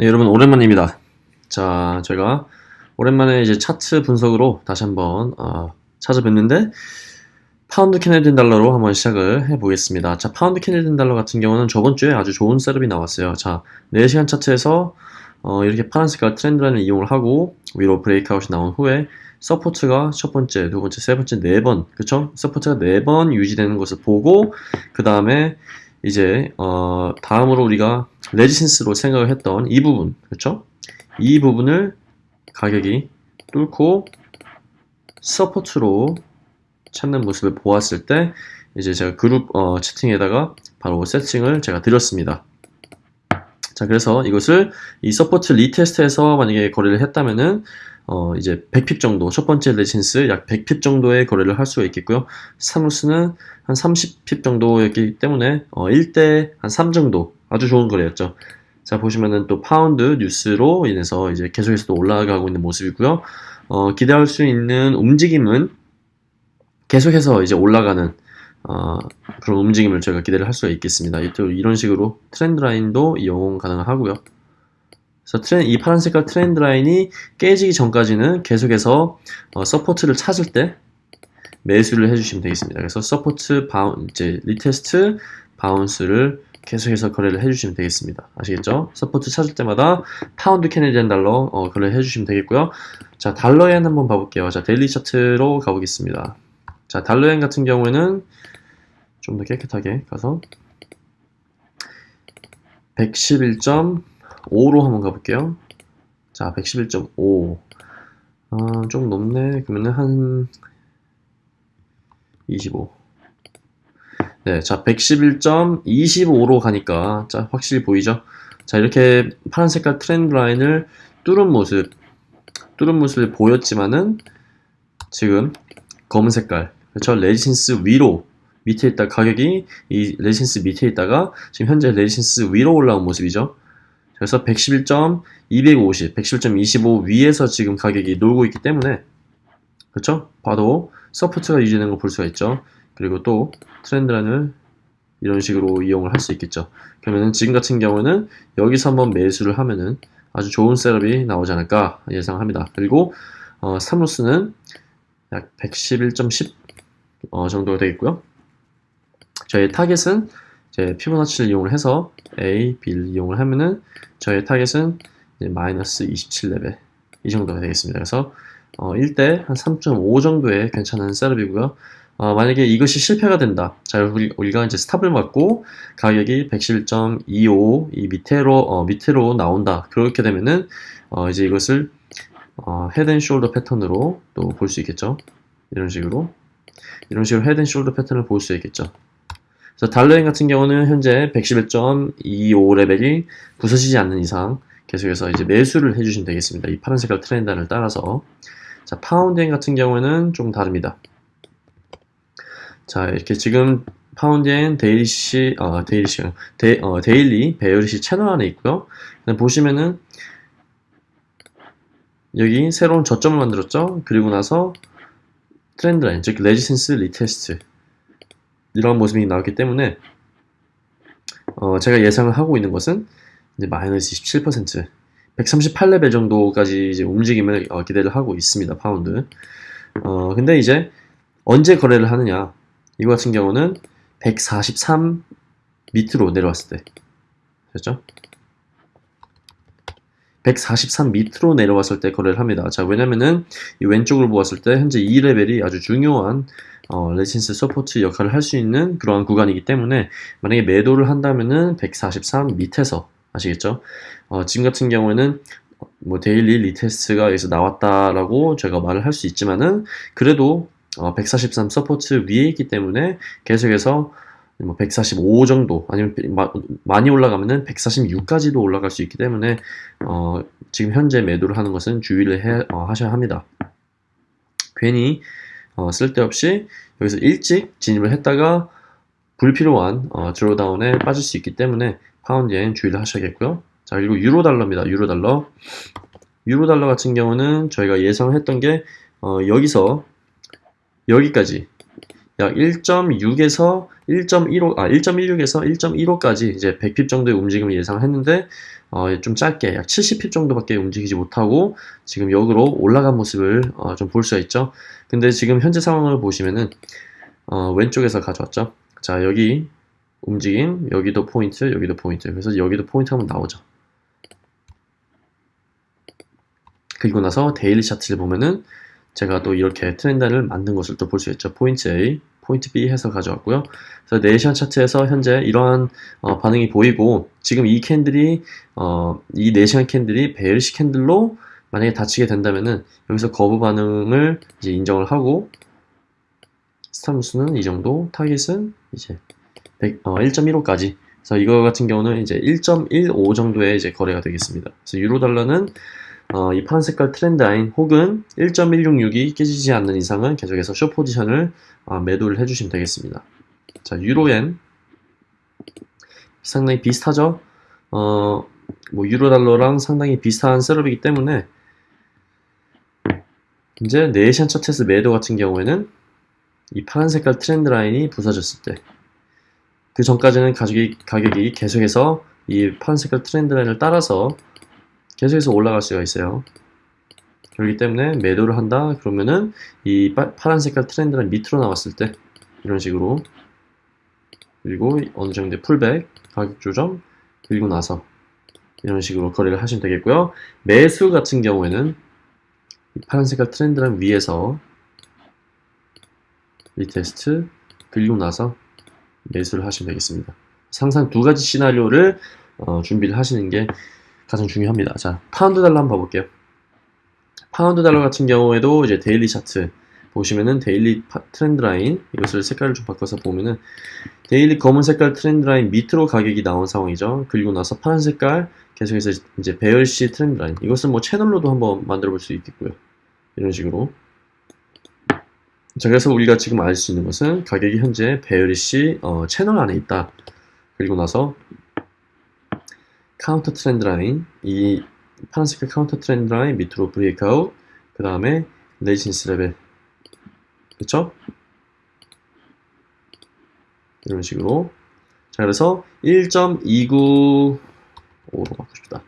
네, 여러분 오랜만입니다. 자, 제가 오랜만에 이제 차트 분석으로 다시 한번 어, 찾아뵙는데 파운드 Canadian 달러로 한번 시작을 해보겠습니다. 자, 파운드 Canadian 달러 같은 경우는 저번 주에 아주 좋은 setup이 나왔어요. 자, 4시간 차트에서 어, 이렇게 파란 색깔 trend line을 이용을 하고 위로 breakout이 나온 후에 support가 첫 번째, 두 번째, 세 번째, 네 번, 그쵸? support가 네 번 유지되는 것을 보고 그 다음에 이제 어, 다음으로 우리가 resistance로 생각을 했던 이 부분, 그쵸? 이 부분을 가격이 뚫고 support로 찾는 모습을 보았을 때 이제 제가 그룹 어, 채팅에다가 바로 세팅을 제가 드렸습니다. 자 그래서 이것을 이 support retest에서 만약에 거래를 했다면은 어 이제 100pip 정도 첫 번째 resistance 약 100pip 정도의 거래를 할 수가 있겠고요. 사누스는 한 30pip 정도였기 때문에 어 1대 한 3 정도 아주 좋은 거래였죠. 자 보시면은 또 파운드 뉴스로 인해서 이제 계속해서 또 올라가고 있는 모습이고요. 어 기대할 수 있는 움직임은 계속해서 이제 올라가는 어, 그런 움직임을 저희가 기대를 할 수가 있겠습니다. 이런 식으로 trend line도 이용 가능하고요. 그래서 트렌, 이 파란 색깔 trend line이 깨지기 전까지는 계속해서 어, support를 찾을 때 매수를 해주시면 되겠습니다. 그래서 support boun 이제 retest bounce를 계속해서 거래를 해주시면 되겠습니다. 아시겠죠? support 찾을 때마다 파운드 Canadian 달러 어, 거래를 해주시면 되겠고요. 자 달러엔 한번 봐볼게요. 자 daily 차트로 가보겠습니다. 자 달러엔 같은 경우에는 좀 더 깨끗하게 가서 111.5로 한번 가볼게요. 자, 111.5. 아, 좀 높네. 그러면은 한 25. 네, 자, 111.25로 가니까 자, 확실히 보이죠? 자, 이렇게 파란 색깔 trend line을 뚫은 모습, 뚫은 모습을 보였지만은 지금 검은 색깔, 그렇죠? resistance 위로 밑에 있다 가격이 이 resistance 밑에 있다가 지금 현재 resistance 위로 올라온 모습이죠. 그래서 111.250, 111.25 위에서 지금 가격이 놀고 있기 때문에 그렇죠? 봐도 support가 유지되는 거볼 수가 있죠. 그리고 또 trend line을 이런 식으로 이용을 할 수 있겠죠. 그러면은 지금 같은 경우는 여기서 한번 매수를 하면은 아주 좋은 setup이 나오지 않을까 예상합니다. 그리고 어, 사무스는 약 111.10 어, 정도가 되겠고요. 저의 타겟은 이제 피보나치를 이용을 해서 A, B를 이용을 하면은 저의 타겟은 이제 마이너스 27레벨 이 정도가 되겠습니다. 그래서 어, 1대 한 3.5 정도의 괜찮은 setup이고요. 어, 만약에 이것이 실패가 된다. 자, 우리, 우리가 이제 stop을 맞고 가격이 111.25 이 밑으로 어, 밑으로 나온다. 그렇게 되면은 어, 이제 이것을 어, head and shoulder 패턴으로 또 볼 수 있겠죠. 이런 식으로 이런 식으로 head and shoulder 패턴을 볼 수 있겠죠. 그래서 달러엔 같은 경우는 현재 111.25 레벨이 부서지지 않는 이상 계속해서 이제 매수를 해주시면 되겠습니다. 이 파란 색깔 트렌드를 따라서 자 파운드엔 같은 경우는 좀 다릅니다. 자 이렇게 지금 파운드엔 dailyish 어 dailyish 데, 어, daily bearish 채널 안에 있고요. 보시면은 여기 새로운 저점을 만들었죠. 그리고 나서 트렌드 라인 즉 resistance retest. 이런 모습이 나왔기 때문에 어, 제가 예상을 하고 있는 것은 이제 마이너스 27% 138레벨 정도까지 이제 움직임을 어, 기대를 하고 있습니다 파운드. 어, 근데 이제 언제 거래를 하느냐? 이거 같은 경우는 143 밑으로 내려왔을 때. 됐죠? 143 밑으로 내려왔을 때 거래를 합니다. 자, 왜냐면은 이 왼쪽을 보았을 때 현재 이 레벨이 아주 중요한 어, resistance support 역할을 할 수 있는 그러한 구간이기 때문에 만약에 매도를 한다면은 143 밑에서 아시겠죠? 어, 지금 같은 경우에는 뭐 daily retest가 여기서 나왔다라고 제가 말을 할 수 있지만은 그래도 어, 143 support 위에 있기 때문에 계속해서 뭐 145 정도 아니면 마, 많이 올라가면은 146까지도 올라갈 수 있기 때문에 어, 지금 현재 매도를 하는 것은 주의를 해, 어, 하셔야 합니다. 괜히 어, 쓸데없이 여기서 일찍 진입을 했다가 불필요한 어, 드로다운에 빠질 수 있기 때문에 파운드엔 주의를 하셔야겠고요. 자 그리고 유로 달러입니다. 유로 달러. 유로 달러 같은 경우는 저희가 예상했던 게 어, 여기서 여기까지 약 1.6에서 1.15, 아, 1.16에서 1.15까지 이제 100핍 정도의 움직임을 예상했는데, 어, 좀 짧게 약 70핍 정도밖에 움직이지 못하고 지금 역으로 올라간 모습을 어, 좀 볼 수가 있죠. 근데 지금 현재 상황을 보시면은, 어, 왼쪽에서 가져왔죠. 자, 여기 움직임, 여기도 포인트, 여기도 포인트. 그래서 여기도 포인트 한번 나오죠. 그리고 나서 daily 차트를 보면은 제가 또 이렇게 트렌드를 만든 것을 또 볼 수 있죠. 포인트 A, 포인트 B 해서 가져왔고요. 그래서 네 시간 차트에서 현재 이러한 어, 반응이 보이고 지금 이 candle이 어, 이 네 시간 candle이 bearish candle로 만약에 닫히게 된다면은 여기서 거부 반응을 이제 인정을 하고 stop loss는 이 정도, 타깃은 이제 100, 어, 1.15까지. 그래서 이거 같은 경우는 이제 1.15 정도의 이제 거래가 되겠습니다. 그래서 유로 달러는 어, 이 파란 색깔 트렌드 라인 혹은 1.166이 깨지지 않는 이상은 계속해서 숏 포지션을 어, 매도를 해주시면 되겠습니다. 자, 유로엔 상당히 비슷하죠? 어, 뭐 유로 달러랑 상당히 비슷한 setup이기 때문에 이제 네 시간 차트에서 매도 같은 경우에는 이 파란 색깔 트렌드 라인이 부서졌을 때 그 전까지는 가격이, 가격이 계속해서 이 파란 색깔 트렌드 라인을 따라서 계속해서 올라갈 수가 있어요. 그렇기 때문에 매도를 한다 그러면은 이 파, 파란 색깔 트렌드 라인 밑으로 나왔을 때 이런 식으로 그리고 어느 정도의 pullback 가격 조정 그리고 나서 이런 식으로 거래를 하시면 되겠고요. 매수 같은 경우에는 이 파란 색깔 트렌드 라인 위에서 retest 그리고 나서 매수를 하시면 되겠습니다. 항상 두 가지 시나리오를 어, 준비를 하시는 게 가장 중요합니다. 자, 파운드 달러 한번 봐볼게요. 파운드 달러 같은 경우에도 이제 daily 차트 보시면은 daily 파, 트렌드 라인 이것을 색깔을 좀 바꿔서 보면은 daily 검은 색깔 트렌드 라인 밑으로 가격이 나온 상황이죠. 그리고 나서 파란 색깔 계속해서 이제 bearish 트렌드 라인 이것은 뭐 채널로도 한번 만들어 볼 수 있겠고요. 이런 식으로 자, 그래서 우리가 지금 알 수 있는 것은 가격이 현재 bearish 어, 채널 안에 있다. 그리고 나서 counter trend line, 이 파란색깔 counter trend line 밑으로 breakout, 그 다음에 resistance 레벨. 그쵸? 이런 식으로. 자, 그래서 1.295로 바꾸고 싶다.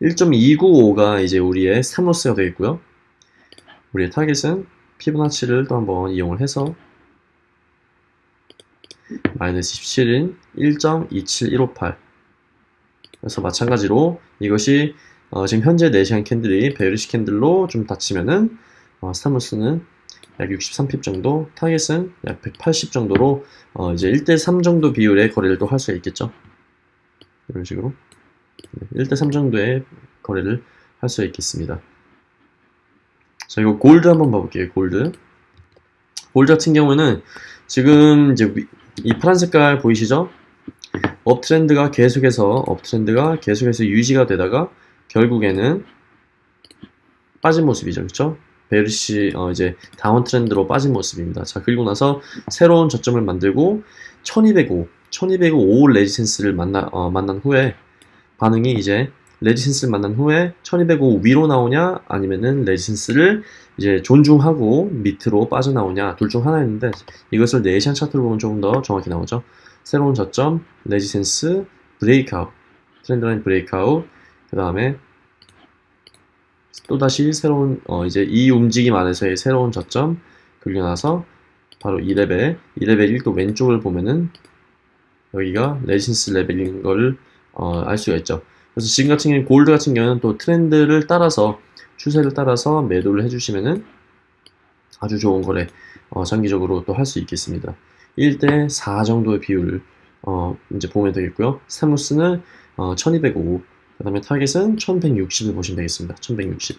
1.295가 이제 우리의 stop loss가 되겠고요. 우리의 타겟은 피보나치를 또 한번 이용을 해서 마이너스 17인 1.27158 그래서 마찬가지로 이것이 어, 지금 현재 4시간 candle이 bearish candle로 좀 닫히면은 어, stop loss는 약 63pip 정도, 타겟은 약 180 정도로 어, 이제 1대3 정도 비율의 거래를 또 할 수가 있겠죠. 이런 식으로 1대3 정도의 거래를 할 수가 있겠습니다. 자, 이거 골드 한번 봐볼게요. 골드. 골드 같은 경우는 지금 이제 위- 이 파란 색깔 보이시죠? uptrend가 계속해서 uptrend가 계속해서 유지가 되다가 결국에는 빠진 모습이죠. 그렇죠? bearish 어 이제 downtrend로 빠진 모습입니다. 자, 그리고 나서 새로운 저점을 만들고 1205, 1205 resistance를 만나 어, 만난 후에 반응이 이제 resistance를 만난 후에 1205 위로 나오냐 아니면은 resistance를 이제 존중하고 밑으로 빠져나오냐 둘 중 하나였는데 이것을 네 시간 차트로 보면 조금 더 정확히 나오죠. 새로운 저점, resistance, breakout, trend line breakout, 그 다음에 또다시 새로운 어 이제 이 움직임 안에서의 새로운 저점 그리고 나서 바로 이 레벨, 이 레벨도 왼쪽을 보면은 여기가 resistance 레벨인 걸 어, 알 수가 있죠. 그래서 지금 같은 경우는 골드 같은 경우는 또 트렌드를 따라서 추세를 따라서 매도를 해주시면은 아주 좋은 거래 어, 장기적으로 또 할 수 있겠습니다. 1대 4 정도의 비율을 어, 이제 보면 되겠고요. stop loss는 어, 1205, 그 다음에 타겟은 1160을 보시면 되겠습니다. 1160.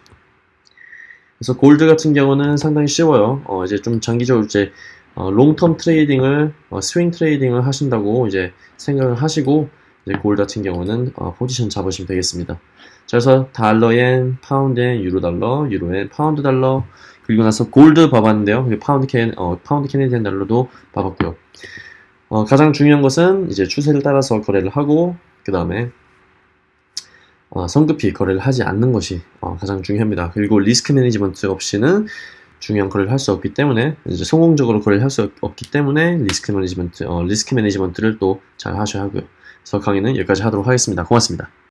그래서 골드 같은 경우는 상당히 쉬워요. 어, 이제 좀 장기적으로 이제 어, long-term trading을 어, swing trading을 하신다고 이제 생각을 하시고 이제 골드 같은 경우는 어, 포지션 잡으시면 되겠습니다. 자, 그래서 달러엔, 파운드엔, 유로 달러, 유로엔, 파운드 달러 그리고 나서 골드 봐봤는데요. 파운드 캔, 어, 파운드 Canadian 달러도 봐봤고요. 어, 가장 중요한 것은 이제 추세를 따라서 거래를 하고 그 다음에 어, 성급히 거래를 하지 않는 것이 어, 가장 중요합니다. 그리고 risk management 없이는 중요한 거래를 할 수 없기 때문에 이제 성공적으로 거래를 할 수 없기 때문에 risk management 어, risk management를 또 잘 하셔야 하고요. 그래서 강의는 여기까지 하도록 하겠습니다. 고맙습니다.